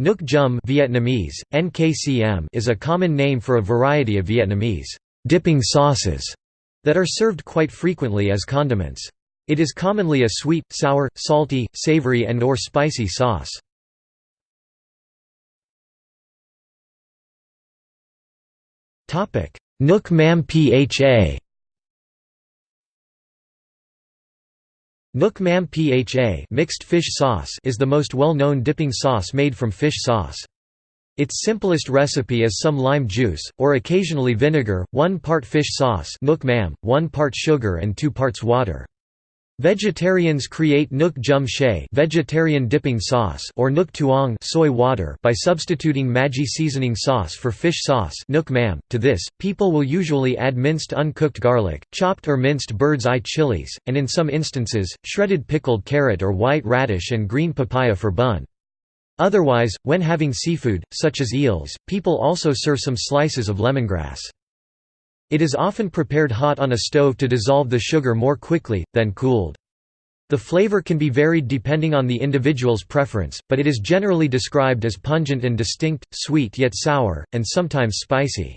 Nuoc Cham Vietnamese, NKCM is a common name for a variety of Vietnamese dipping sauces that are served quite frequently as condiments. It is commonly a sweet, sour, salty, savory and or spicy sauce. Nuoc Mam Pha Nuoc Mam Pha mixed fish sauce is the most well-known dipping sauce made from fish sauce. Its simplest recipe is some lime juice, or occasionally vinegar, 1 part fish sauce 1 part sugar and 2 parts water. Vegetarians create nuoc cham chay vegetarian dipping sauce or nuoc tuong soy water by substituting Maggi seasoning sauce for fish sauce nuoc mam. To this, people will usually add minced uncooked garlic, chopped or minced bird's eye chilies, and in some instances, shredded pickled carrot or white radish and green papaya for bun. Otherwise, when having seafood, such as eels, people also serve some slices of lemongrass. It is often prepared hot on a stove to dissolve the sugar more quickly, than cooled. The flavor can be varied depending on the individual's preference, but it is generally described as pungent and distinct, sweet yet sour, and sometimes spicy.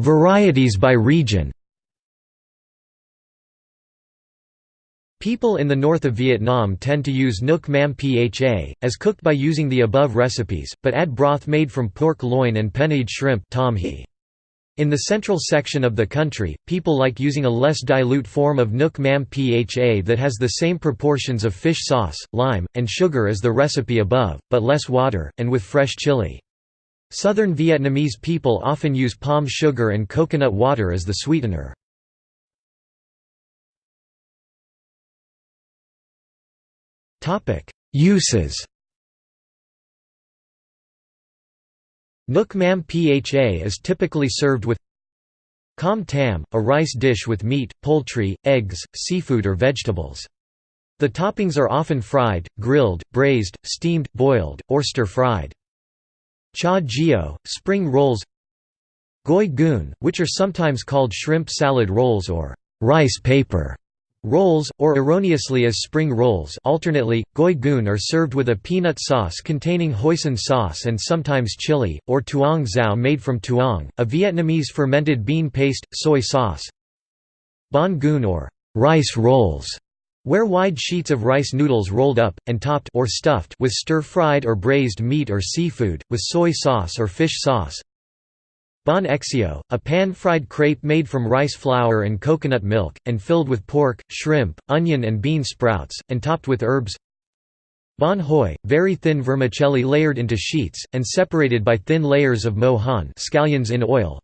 Varieties by region People in the north of Vietnam tend to use nuoc mam pha, as cooked by using the above recipes, but add broth made from pork loin and penaeid shrimp in the central section of the country, people like using a less dilute form of nuoc mam pha that has the same proportions of fish sauce, lime, and sugar as the recipe above, but less water, and with fresh chili. Southern Vietnamese people often use palm sugar and coconut water as the sweetener. Uses Nuoc mam pha is typically served with Com tam, a rice dish with meat, poultry, eggs, seafood or vegetables. The toppings are often fried, grilled, braised, steamed, boiled, or stir-fried. Cha gio, spring rolls Goi cuon, which are sometimes called shrimp salad rolls or rice paper. Rolls, or erroneously as spring rolls alternately, goi cuon are served with a peanut sauce containing hoisin sauce and sometimes chili, or tuong xao made from tuong, a Vietnamese fermented bean paste, soy sauce. Banh cuon or rice rolls, where wide sheets of rice noodles rolled up, and topped or stuffed with stir-fried or braised meat or seafood, with soy sauce or fish sauce. Banh xeo, a pan-fried crepe made from rice flour and coconut milk, and filled with pork, shrimp, onion and bean sprouts, and topped with herbs Banh hoi, very thin vermicelli layered into sheets, and separated by thin layers of mohan scallions in oil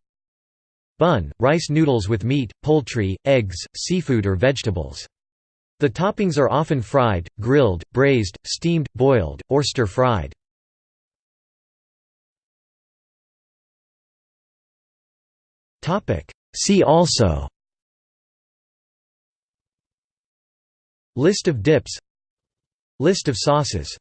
Bun, rice noodles with meat, poultry, eggs, seafood or vegetables. The toppings are often fried, grilled, braised, steamed, boiled, or stir-fried. See also. List of dips. List of sauces